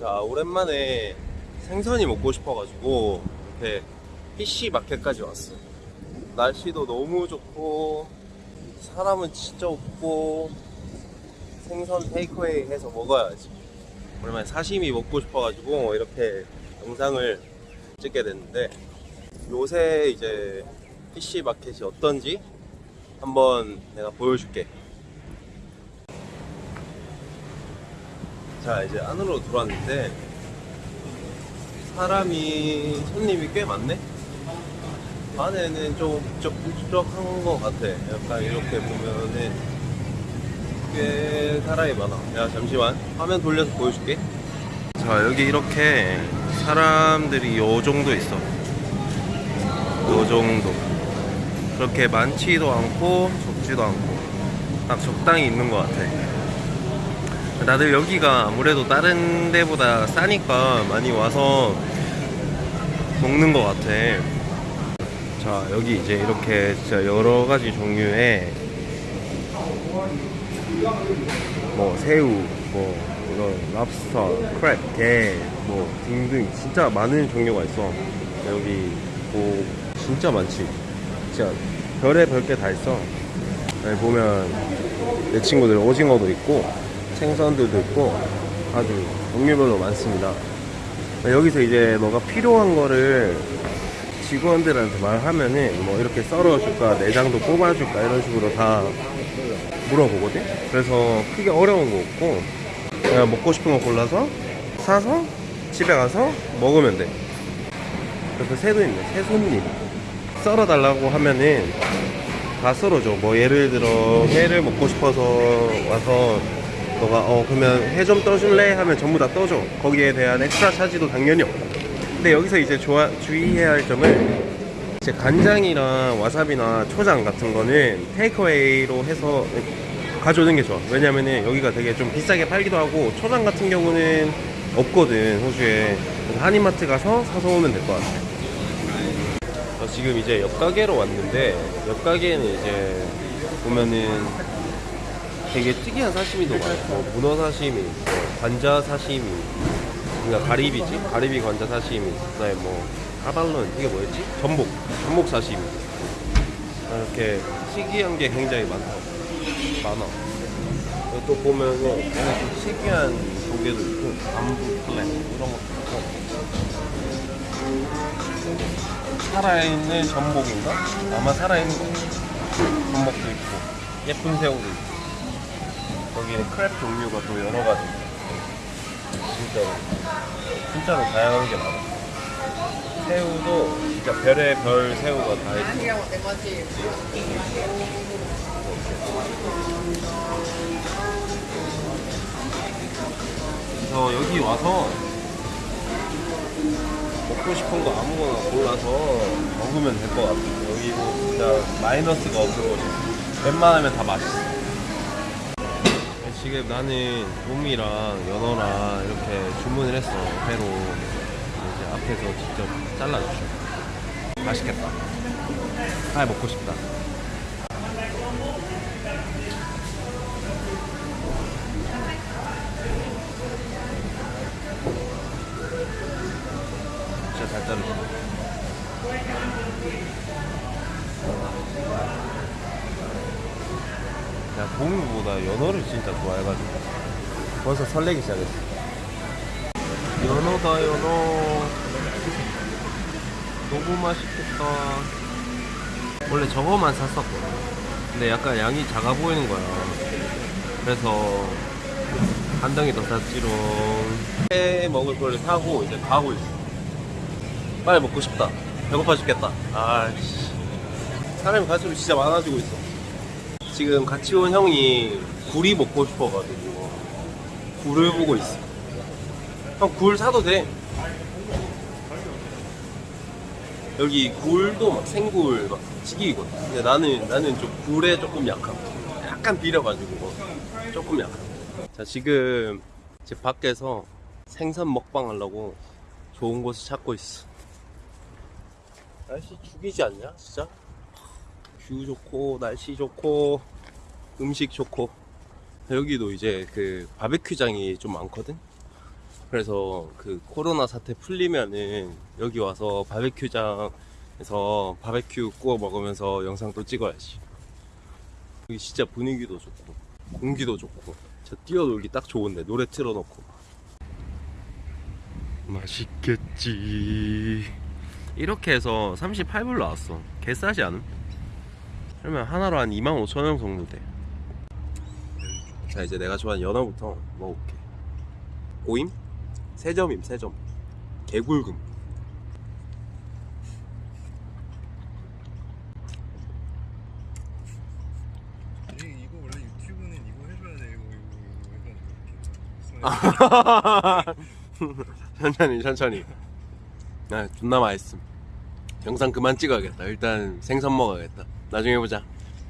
자 오랜만에 생선이 먹고 싶어가지고 이렇게 PC 마켓까지 왔어. 날씨도 너무 좋고 사람은 진짜 없고 생선 테이크웨이 해서 먹어야지. 오랜만에 사시미 먹고 싶어가지고 이렇게 영상을 찍게 됐는데 요새 이제 PC 마켓이 어떤지 한번 내가 보여줄게. 자 이제 안으로 들어왔는데 사람이 손님이 꽤 많네. 안에는 좀 북적북적한 것 같아. 약간 이렇게 보면은 꽤 사람이 많아. 야 잠시만 화면 돌려서 보여줄게. 자 여기 이렇게 사람들이 요 정도 있어. 요 정도. 그렇게 많지도 않고 적지도 않고 딱 적당히 있는 것 같아. 다들 여기가 아무래도 다른 데보다 싸니까 많이 와서 먹는 것 같아. 자, 여기 이제 이렇게 진짜 여러 가지 종류의 뭐 새우, 뭐 이런 랍스터, 크랩, 게, 뭐 등등 진짜 많은 종류가 있어. 여기 뭐 진짜 많지. 진짜 별의 별 게 다 있어. 여기 보면 내 친구들 오징어도 있고 생선들도 있고 아주 종류별로 많습니다. 여기서 이제 너가 필요한 거를 직원들한테 말하면은 뭐 이렇게 썰어줄까 내장도 뽑아줄까 이런 식으로 다 물어보거든. 그래서 크게 어려운 거 없고 그냥 먹고 싶은 거 골라서 사서 집에 가서 먹으면 돼. 그래서 새도 있네. 새 손님 썰어 달라고 하면은 다 썰어줘. 뭐 예를 들어 회를 먹고 싶어서 와서 너가 어 그러면 회좀 떠줄래 하면 전부 다 떠줘. 거기에 대한 엑스트라 차지도 당연히 없고. 근데 여기서 이제 좋아, 주의해야 할 점은 이제 간장이랑 와사비나 초장 같은 거는 테이크어웨이로 해서 가져오는 게 좋아. 왜냐면은 여기가 되게 좀 비싸게 팔기도 하고 초장 같은 경우는 없거든 호주에. 그래서 한인마트 가서 사서 오면 될 것 같아. 저 지금 이제 옆 가게로 왔는데 옆 가게는 이제 보면은 되게 특이한 사시미도 많아요. 뭐 문어 사시미, 뭐 관자 사시미, 그러니까 가리비지, 가리비 관자 사시미, 그다음에 뭐 까발론 이게 뭐였지? 전복, 전복 사시미. 이렇게 특이한 게 굉장히 많다. 많아. 또 보면은 되게 좀 특이한 조개도 있고, 남부 플랫 이런 것도 있고. 살아있는 전복인가? 아마 살아있는 거. 전복도 있고, 예쁜 새우도 있고. 거기는 크랩 종류가 또 여러 가지. 진짜로. 진짜로 다양한 게 많아 새우도 진짜 별의 별 새우가 다 있어 그래서 여기 와서 먹고 싶은 거 아무거나 골라서 먹으면 될 것 같아 여기 뭐 진짜 마이너스가 없는 거지 웬만하면 다 맛있어 지금 나는 돔이랑 연어랑 이렇게 주문을 했어. 회로. 이제 앞에서 직접 잘라주셔 맛있겠다. 아 먹고 싶다 야, 돔보다 연어를 진짜 좋아해가지고 벌써 설레기 시작했어. 연어다 연어. 너무 맛있겠다. 원래 저거만 샀었거든. 근데 약간 양이 작아 보이는 거야. 그래서 한 덩이 더 샀지롱. 회 먹을 걸 사고 이제 가고 있어. 빨리 먹고 싶다. 배고파 죽겠다. 아씨. 사람이 갈수록 진짜 많아지고 있어 지금 같이 온 형이 굴이 먹고 싶어가지고 굴을 보고 있어. 형 굴 사도 돼. 여기 굴도 막 생굴 막 찌기거든. 근데 나는 나는 좀 굴에 조금 약함. 약간 비려가지고 조금 약함. 자 지금 집 밖에서 생선 먹방 하려고 좋은 곳을 찾고 있어. 날씨 죽이지 않냐 진짜? 뷰 좋고 날씨 좋고 음식 좋고 여기도 이제 그 바베큐장이 좀 많거든 그래서 그 코로나 사태 풀리면은 여기 와서 바베큐장에서 바베큐 구워 먹으면서 영상 또 찍어야지. 여기 진짜 분위기도 좋고 공기도 좋고 저 뛰어놀기 딱 좋은데 노래 틀어놓고 맛있겠지. 이렇게 해서 38불 나왔어. 개싸지 않음? 그러면 하나로 한 25,000원 정도 돼. 자 이제 내가 좋아하는 연어부터 먹어볼게. 고임? 세점임 세점. 개굴금. 이, 이거 원래 유튜브는 이거 해줘야 돼 이거 이거 이거 해가지고 이렇게 천천히 천천히. 아 존나 맛있음. 영상 그만 찍어야겠다. 일단 생선 먹어야겠다. 나중에 보자.